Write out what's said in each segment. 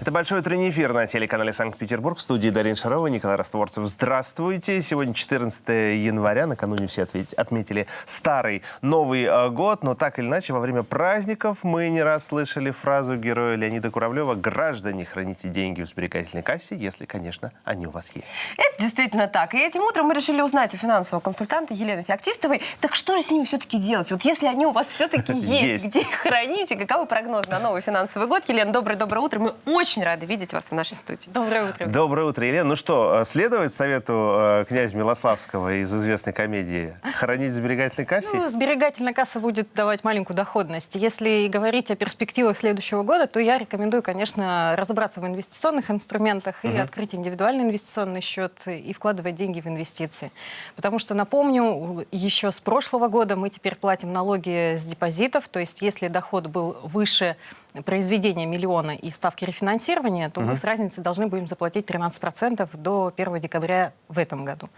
Это большой утренний эфир на телеканале Санкт-Петербург. В студии Дарин Шарова, Николай Растворцев. Здравствуйте. Сегодня 14 января. Накануне все отметили старый Новый э, год. Но так или иначе, во время праздников мы не раз слышали фразу героя Леонида Куравлева «Граждане, храните деньги в сберегательной кассе, если, конечно, они у вас есть». Это действительно так. И этим утром мы решили узнать у финансового консультанта Елены Феоктистовой, так что же с ними все-таки делать? Вот если они у вас все-таки Есть. где их хранить, и каковы прогнозы на новый финансовый год? Елена, доброе-доброе утро. Мы очень рады видеть вас в нашей студии. Доброе утро. Доброе утро, Елена. Ну что, э, следовать совету э, князя Милославского из известной комедии «Хранить в сберегательной кассе»? Ну, сберегательная касса будет давать маленькую доходность. Если говорить о перспективах следующего года, то я рекомендую, конечно, разобраться в инвестиционных инструментах и открыть индивидуальный инвестиционный счет и вкладывать деньги в инвестиции. Потому что, напомню, еще с прошлого года мы теперь платим налоги с депозитов, то есть если доход был выше произведения миллиона и ставки рефинансирования, то мы с разницей должны будем заплатить 13% до 1 декабря в этом году.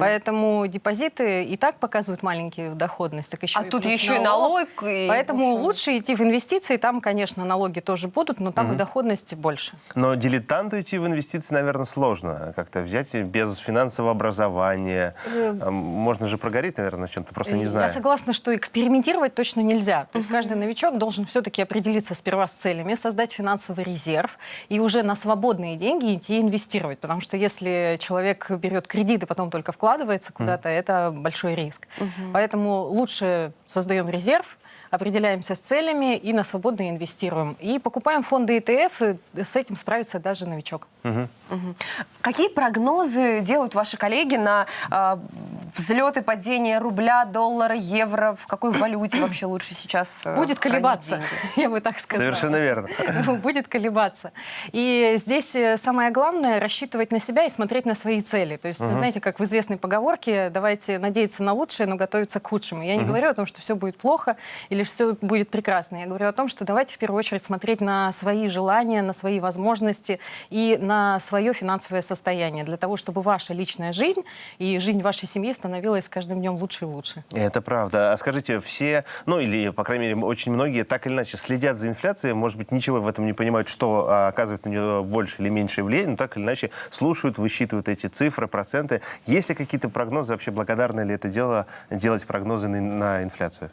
Поэтому депозиты и так показывают маленькую доходность, так еще А и тут еще и налог. и, Поэтому в общем, лучше идти в инвестиции, там, конечно, налоги тоже будут, но там и доходность больше. Но дилетанту идти в инвестиции, наверное, сложно. Как-то взять без финансового образования. А, Можно же прогореть, наверное, на чем-то, просто не Э, Я знаю. согласна, что экспериментировать точно нельзя. То есть каждый новичок должен все-таки определиться сперва с целями, создать финансовый резерв и уже на свободные деньги идти инвестировать. Потому что если человек берет кредит и потом только вкладывается куда-то, это большой риск. Поэтому лучше создаем резерв, определяемся с целями и на свободно инвестируем. И покупаем фонды ETF, и с этим справится даже новичок. Какие прогнозы делают ваши коллеги на а, взлет и падение рубля, доллара, евро? В какой валюте вообще лучше сейчас э, Будет колебаться, деньги? я бы так сказала. Совершенно верно. будет колебаться. И здесь э, самое главное рассчитывать на себя и смотреть на свои цели. То есть, знаете, как в известной поговорке, давайте надеяться на лучшее, но готовиться к худшему. Я не говорю о том, что все будет плохо или все будет прекрасно. Я говорю о том, что давайте в первую очередь смотреть на свои желания, на свои возможности и на свое финансовое состояние, для того, чтобы ваша личная жизнь и жизнь вашей семьи становилась с каждым днем лучше и лучше. Это правда. А скажите, все, ну или, по крайней мере, очень многие так или иначе следят за инфляцией, может быть, ничего в этом не понимают, что а, оказывает на нее больше или меньше влияние, но так или иначе слушают, высчитывают эти цифры, проценты. Есть ли какие-то прогнозы, вообще благодарно ли это дело делать прогнозы на, на инфляцию?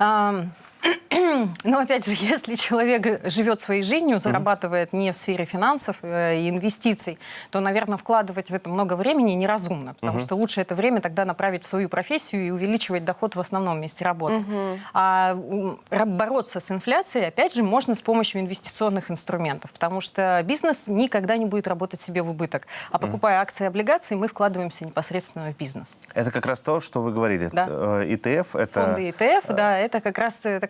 Um, Но опять же, если человек живет своей жизнью, зарабатывает не в сфере финансов э, и инвестиций, то, наверное, вкладывать в это много времени неразумно, потому что лучше это время тогда направить в свою профессию и увеличивать доход в основном месте работы. А бороться с инфляцией, опять же, можно с помощью инвестиционных инструментов, потому что бизнес никогда не будет работать себе в убыток. А покупая акции и облигации, мы вкладываемся непосредственно в бизнес. Это как раз то, что вы говорили. Да. Э, ETF — это... Фонды ETF, да, это как раз э,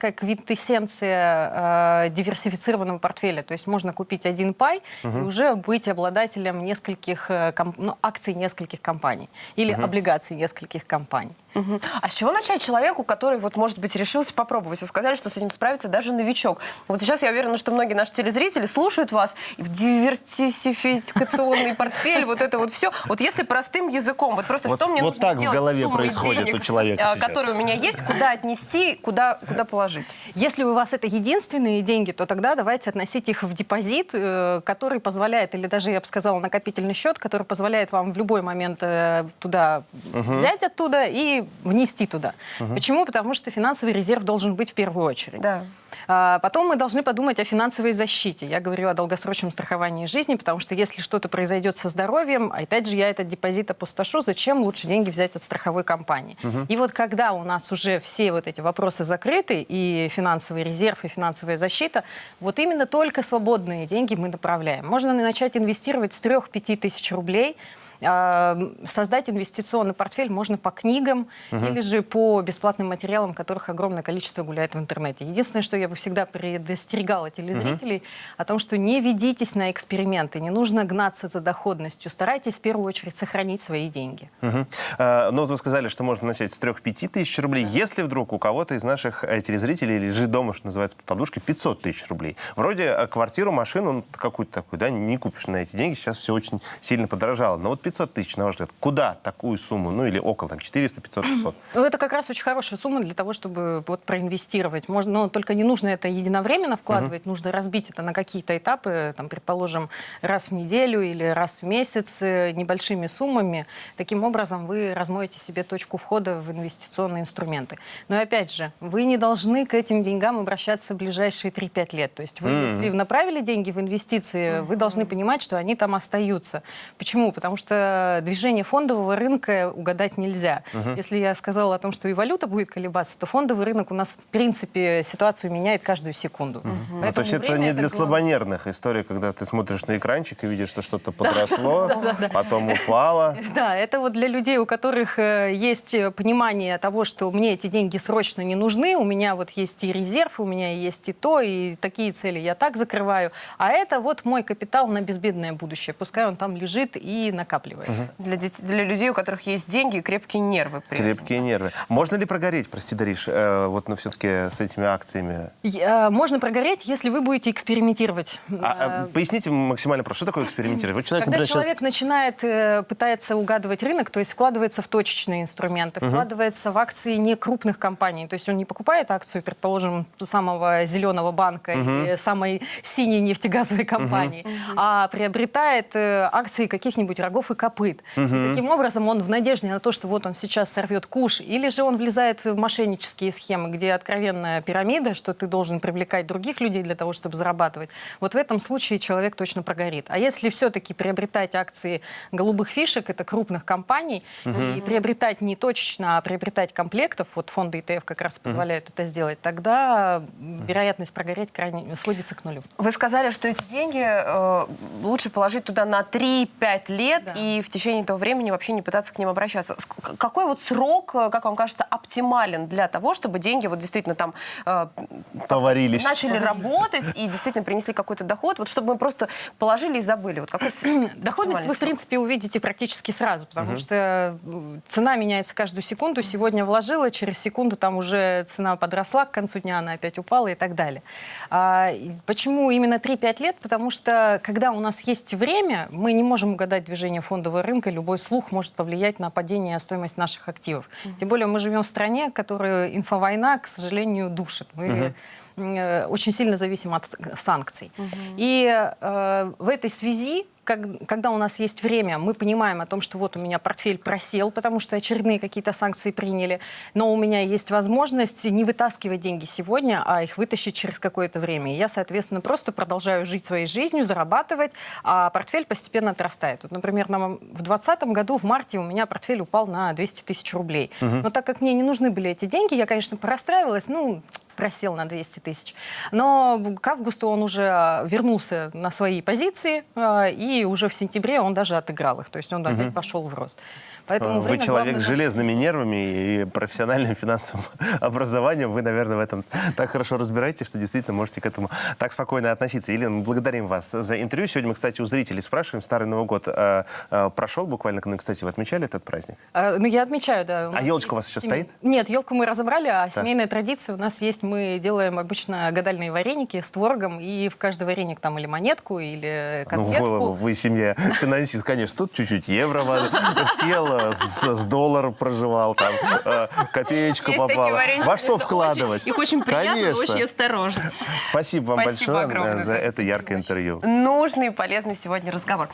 такая квинтэссенция э, диверсифицированного портфеля. То есть можно купить один пай и уже быть обладателем нескольких э, ком- ну, акций нескольких компаний или облигаций нескольких компаний. Мгм. А с чего начать человеку, который, вот, может быть, решился попробовать? Вы сказали, что с этим справится даже новичок. Вот сейчас я уверена, что многие наши телезрители слушают вас, и в диверсификационный портфель, вот это вот все. Вот если простым языком, вот просто Вот- что мне вот нужно так в сделать с голове происходит денег, у человека а, сейчас. которые у меня есть, куда отнести, куда, куда положить? Если у вас это единственные деньги, то тогда давайте относить их в депозит, э, который позволяет, или даже, я бы сказала, накопительный счет, который позволяет вам в любой момент э, туда взять оттуда и внести туда. Почему? Потому что финансовый резерв должен быть в первую очередь. Да. А Потом мы должны подумать о финансовой защите. Я говорю о долгосрочном страховании жизни, потому что если что-то произойдет со здоровьем, опять же, я этот депозит опустошу, зачем лучше деньги взять от страховой компании? И вот когда у нас уже все вот эти вопросы закрыты, и финансовый резерв, и финансовая защита, вот именно только свободные деньги мы направляем. Можно начать инвестировать с 3-5 тысяч рублей, создать инвестиционный портфель можно по книгам или же по бесплатным материалам, которых огромное количество гуляет в интернете. Единственное, что я бы всегда предостерегала телезрителей о том, что не ведитесь на эксперименты, не нужно гнаться за доходностью, старайтесь в первую очередь сохранить свои деньги. А, Но вы сказали, что можно начать с 3-5 тысяч рублей. Если вдруг у кого-то из наших э, телезрителей лежит дома, что называется, под подушкой, 500 тысяч рублей. Вроде э, квартиру, машину, ну, какую-то такую, да, не купишь на эти деньги. Сейчас все очень сильно подорожало. Но вот 500 тысяч, на ваш взгляд, куда такую сумму? Ну или около там 400, 500, 600. Ну, это как раз очень хорошая сумма для того, чтобы вот проинвестировать. Можно, но только не нужно это единовременно вкладывать, нужно разбить это на какие-то этапы, там, предположим, раз в неделю или раз в месяц э, небольшими суммами. Таким образом, вы размоете себе точку входа в инвестиционные инструменты. Но и опять же, вы не должны к этим деньгам обращаться в ближайшие 3-5 лет. То есть вы, если направили деньги в инвестиции, вы должны понимать, что они там остаются. Почему? Потому что движение фондового рынка угадать нельзя. Если я сказала о том, что и валюта будет колебаться, то фондовый рынок у нас, в принципе, ситуацию меняет каждую секунду. Ну, Поэтому то есть это не для глав- слабонервных история, когда ты смотришь на экранчик и видишь, что что-то подросло, потом упало. Да, это вот для людей, у которых э, есть э, понимание того, что мне эти деньги срочно не нужны, у меня вот есть и резерв, у меня есть и то, и такие цели я так закрываю. А это вот мой капитал на безбедное будущее. Пускай он там лежит и накапливается. Для, дет- для людей, у которых есть деньги и крепкие нервы. при этом. Крепкие нервы. Можно ли прогореть, прости, Дариш, э, вот, но все-таки с этими акциями? И, э, Можно прогореть, если вы будете экспериментировать. А, а, поясните максимально просто, что такое экспериментировать? Вот человек, Когда например, сейчас- человек начинает э, пытается угадывать рынок, то есть вкладывается в точечные инструменты, вкладывается в акции не крупных компаний, то есть он не покупает акцию, предположим, самого зеленого банка или самой синей нефтегазовой компании, а приобретает э, акции каких-нибудь рогов и копыт. И таким образом он в надежде на то, что вот он сейчас сорвет куш, или же он влезает в мошеннические схемы, где откровенная пирамида, что ты должен привлекать других людей для того, чтобы зарабатывать. Вот в этом случае человек точно прогорит. А если все-таки приобретать акции голубых фишек, это крупных компаний, и приобретать не точечно, а приобретать комплектов, вот фонды ETF как раз позволяют это сделать, тогда вероятность прогореть крайне сводится к нулю. Вы сказали, что эти деньги э, лучше положить туда на 3-5 лет Да. и в течение этого времени вообще не пытаться к ним обращаться. Какой вот срок, э, как вам кажется, оптимален для того, чтобы деньги вот действительно там э, поварились. начали работать и действительно принесли какой-то доход, вот чтобы мы просто положили и забыли. Вот какой Доходность вы, в принципе, увидите практически сразу, потому что м, цена меняется каждую секунду. Сегодня вложила, через секунду там уже цена подросла, к концу дня она опять упала и так далее. А, и почему именно 3-5 лет? Потому что, когда у нас есть время, мы не можем угадать движение фондового рынка, любой слух может повлиять на падение стоимости наших активов. Тем более мы живем в стране, которую инфовойна, к сожалению, душит. Мы э, очень сильно зависим от санкций. И э, в этой связи как- когда у нас есть время, мы понимаем о том, что вот у меня портфель просел, потому что очередные какие-то санкции приняли, но у меня есть возможность не вытаскивать деньги сегодня, а их вытащить через какое-то время. Я, соответственно, просто продолжаю жить своей жизнью, зарабатывать, а портфель постепенно отрастает. Вот, например, нам в 2020 году, в марте, у меня портфель упал на 200 тысяч рублей. Но так как мне не нужны были эти деньги, я, конечно, порастраивалась, ну, просел на 200 тысяч. Но к августу он уже а, вернулся на свои позиции, а, и уже в сентябре он даже отыграл их. То есть он опять пошел в рост. Поэтому Вы время человек с железными нервами и профессиональным финансовым образованием. Вы, наверное, в этом так хорошо разбираетесь, что действительно можете к этому так спокойно относиться. Елена, мы благодарим вас за интервью. Сегодня мы, кстати, у зрителей спрашиваем. Старый Новый год э, э, прошел буквально. Ну, кстати, вы отмечали этот праздник? А, ну, я отмечаю, да. А елочка у вас еще семей- стоит? Нет, елку мы разобрали, а семейная традиция у нас есть. Мы делаем обычно гадальные вареники с творогом, и в каждый вареник там или монетку, или Ну, конфетку. голову, вы семья финансист, конечно. Тут чуть-чуть евро сел, с, с доллар проживал, там, э, копеечку Есть попала. Во что вкладывать? их очень приятно, очень осторожно. Спасибо вам большое э, за за это яркое интервью. Нужный и полезный сегодня разговор.